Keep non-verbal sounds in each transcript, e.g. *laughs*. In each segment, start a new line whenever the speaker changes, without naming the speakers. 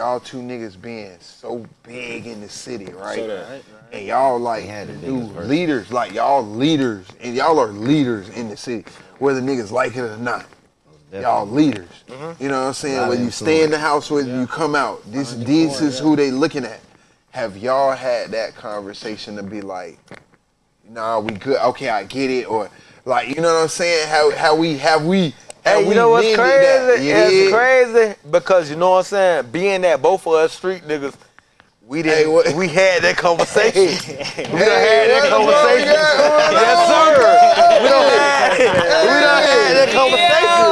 y'all two niggas being so big in the city, right?
So that-
And y'all like
had
new
niggas first.
leaders, like y'all leaders, and y'all are leaders in the city, whether niggas like it or not. Y'all leaders. Mm-hmm. You know what I'm saying?
Lot of
When you stay in the house, whether you come out, this this is who they looking at. Have y'all had that conversation to be like, nah, we good, okay, I get it, or like, you know what I'm saying? How how we have we have
Hey, you know what's crazy?
that? You
It's crazy because you know what I'm saying. Being that both of us street niggas, we didn't.
Hey,
we had that conversation. *laughs* we done
Hey,
had that conversation. Yes, sir. We done had. We done had that conversation.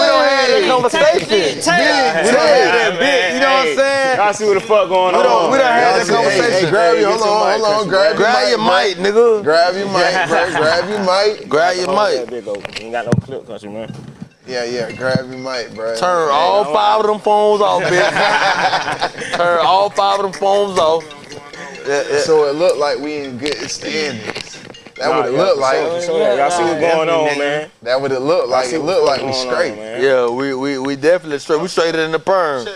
We done had that conversation. We done had that bit. You know what I'm saying?
Y'all see what the fuck going
We
on?
we done had
Y'all
that
see- hey,
conversation.
Hey, grab
Hey,
your, hold on,
mic,
hold on, grab,
Grab your mic, nigga.
Grab your mic, bro. Grab your mic. *laughs*
Grab your mic.
Oh, that big open. Ain't got no clip, country man.
Yeah, yeah, grab your mic, bro.
Turn all five of them phones off, bitch. *laughs* Turn all five of them phones off. Yeah, yeah.
So it looked like we in good standings. That
Nah,
would it
yeah,
look like.
sure, for sure. Y'all see what's going on, man.
That would it look like. It looked like we
going on,
straight.
Yeah, we we we definitely straight. We straight in the perm.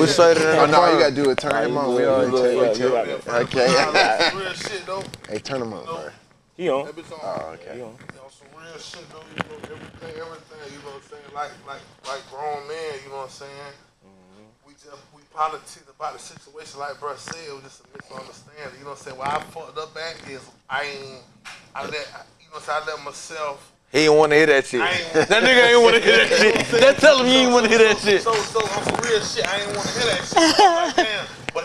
We straight in oh, the
Oh no, you gotta do it. Turn him on. We already
Yeah,
checked.
yeah, you got that.
Okay.
real shit though.
hey, turn him on, bro.
He on.
That bitch on,
Oh, okay.
He on.
you know, some real shit though. You know, everything, everything. You know what I'm saying? Like, like, like grown men. You know what I'm saying? We just we politics about the situation. Like bro said, it was just a misunderstanding. You know what I'm saying? Where I fucked up at is I ain't. I let you know. what I'm saying? I let myself.
He ain't want to hear that shit. That nigga ain't want to hear that shit. That tell him he ain't want to hear that shit.
So, so on some real shit, I ain't want to hear that shit. Like, damn. But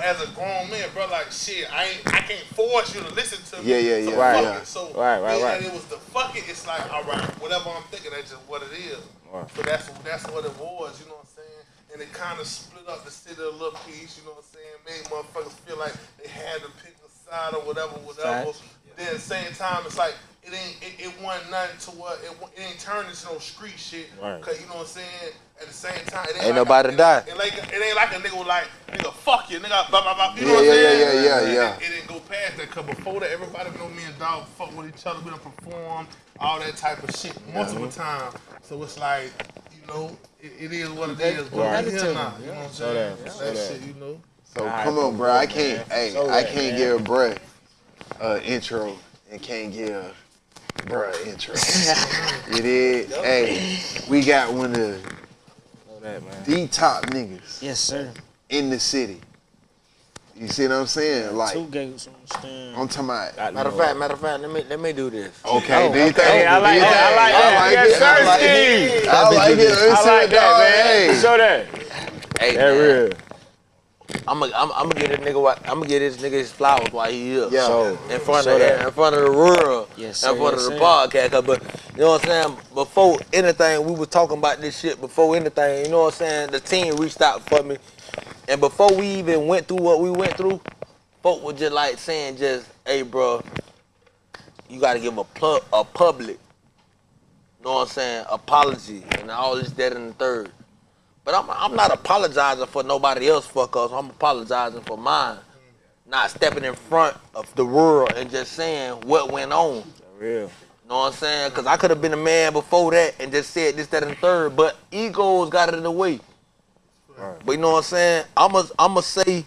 as a grown man, bro, like shit, I ain't, I can't force you to listen to me.
Yeah, yeah,
so
yeah,
fuck
yeah.
It. So
Right, right,
being
right.
that It was the fuck it. It's like, all right, whatever I'm thinking, that's just what it is.
Right.
So that's that's what it was. You know what I'm saying? And it kind of split up the city a little piece. You know what I'm saying? Made motherfuckers feel like they had to pick a side or whatever, whatever. Then at the same time, it's like it ain't it, it wasn't nothing to what it, wa- it ain't turned into no street shit.
Right.
Cause you know what I'm saying. At the same time, it ain't,
Ain't
like
nobody
a,
die.
It, ain't like it ain't like a nigga was like nigga fuck you, nigga. Blah, blah, blah. You know
Yeah,
what I'm
yeah,
saying?
yeah, yeah,
It-
yeah.
It, it didn't go past that. Cause before that, everybody know me and dog fuck with each other. We done perform all that type of shit multiple times. So it's like you know, it, it is what it is. But
Right.
we here now. You know what I'm
Show
saying?
that, show
that
that.
shit, you know.
So
Alright,
come on, bro. I can't.
man.
Hey,
Show
I can't
man.
give bruh uh, intro and can't give bruh intro. *laughs* it is. Hey, we got one of the,
that,
the top niggas
Yes, sir.
in the city. You see what I'm saying? Like
Two gates on the stand.
I'm talking about.
Got
Matter of fact, matter of fact, let me let me do this.
Okay, oh, do you think?
Hey, I like that. I like that.
I like
Yes,
it. I
sir,
like
Steve.
it. I like it.
I like that, man.
Hey.
Show that.
Hey,
That
man,
real.
I'm gonna I'm, I'm get this nigga I'm gonna get this nigga his flowers while he here.
Yeah.
Show.
in front
Show
of
that.
in front of the world,
Yes,
in front
yes,
of the
sir.
podcast. 'cause, But you know what I'm saying? Before anything, we was talking about this shit. Before anything, you know what I'm saying? The team reached out for me, and before we even went through what we went through, folk was just like saying, just, "Hey, bro, you got to give a plug, a public, you know what I'm saying? Apology and all this, that, and the third. But I'm, I'm not apologizing for nobody else fuck us. I'm apologizing for mine. Not stepping in front of the world and just saying what went on.
Real.
You know what I'm saying? Because I could have been a man before that and just said this, that, and the third. But egos got it in the way. But you know what I'm saying? I'm going I'm to say,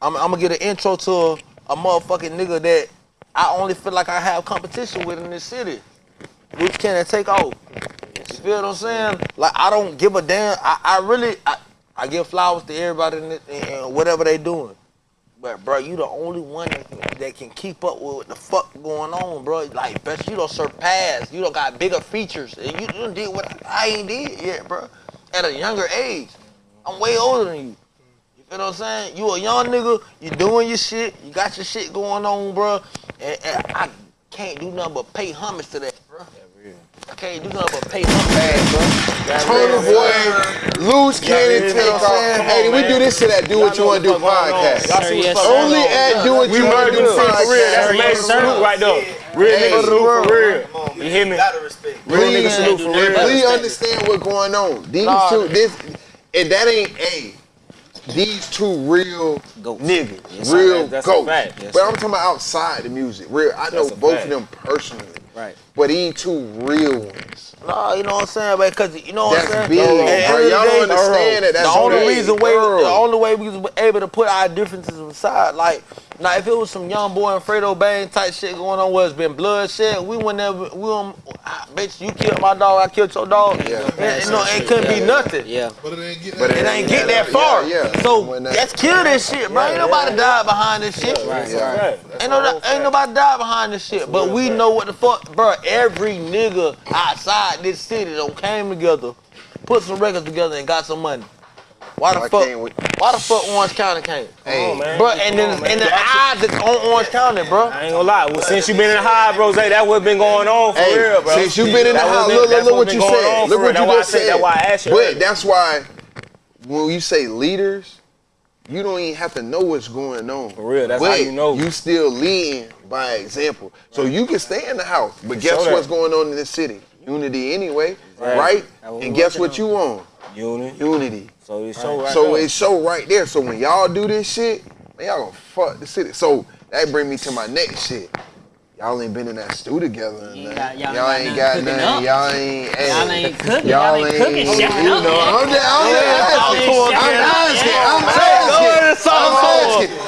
I'm, I'm going to get an intro to a, a motherfucking nigga that I only feel like I have competition with in this city. Which can I take off? You feel what I'm saying? Like I don't give a damn. I, I really I, I give flowers to everybody and whatever they doing. But bro, you the only one that can, keep up with what the fuck going on, bro. Like, best you don't surpass. You don't got bigger features, and you, done did what I ain't did yet, bro. At a younger age, I'm way older than you. You feel what I'm saying? You a young nigga. You doing your shit. You got your shit going on, bro. And, and I can't do nothing but pay homage to that. I can't do nothing but pay homage, bro.
Turn the boy, loose cannon
Yeah,
take
man.
off.
Come on,
Hey, we
man.
do this shit that do what you want to do
what's going on.
podcast.
Y'all see
Yes,
what's
Only
on.
at do what you Wanna do
them shit for real. That's
podcast.
a major salute right there. Real
Hey.
nigga salute for real. You hear me?
Gotta respect.
Real nigga
Please,
salute for real.
please understand what's going on. These
Nah,
two, this, and that ain't a. These two real
Goats.
niggas,
Yes,
real
That's a
goats.
fact.
Yes,
but. I'm talking about outside the music. Real, I know both
fact.
of them personally.
Right.
but he ain't two real ones.
Nah, you know what I'm saying? man? Because you know what I'm
big,
saying.
bro.
At the end of the
Y'all don't understand that. That's
the only
big,
reason way, the only way we was able to put our differences aside, like, now if it was some young boy and Fredo Bang type shit going on, where it's been bloodshed, we would never, we would, bitch, you killed my dog, I killed your dog.
Yeah.
And, you know, it couldn't be nothing.
Yeah.
But it ain't getting
But
It
it
ain't get that far.
yeah.
So let's kill this shit, bro. Ain't nobody died behind this shit.
Right.
Right.
Ain't, no, ain't nobody died behind this shit, but we know what the fuck, bro. Every nigga outside this city done came together, put some records together, and got some money. Why the
Why
fuck?
we-
Why the fuck Orange County came?
Hey,
on, man.
Bro, and then
Come on,
and
man.
the odds that's on Orange County, bro.
I ain't gonna lie. Well, since you been in the high, bro, Zay, that what been going on for
Hey,
real, bro.
since you been in the
That
house, look, look, look what you said. Look what you
That's why
just
said-
said.
That's why I asked you.
But that's why when you say leaders, you don't even have to know what's going on.
For real, that's
but
how you know.
You still leading by example. So you can stay in the house, but guess
Show
what's going on in the city? Unity anyway,
Right.
right?
That's what we
And guess
working
what you on?
Unity.
Unity.
So it show right.
So
there.
it show right there. So when y'all do this shit, man, y'all gonna fuck the city. So that bring me to my next shit. Y'all ain't been in that stew together.
Y'all, y'all,
y'all
ain't got nothing.
Y'all ain't. Hey,
y'all ain't cooking. Y'all, y'all ain't cooking. Y'all.
You know, I'm just, I'm just asking. I'm asking. I'm. I'm.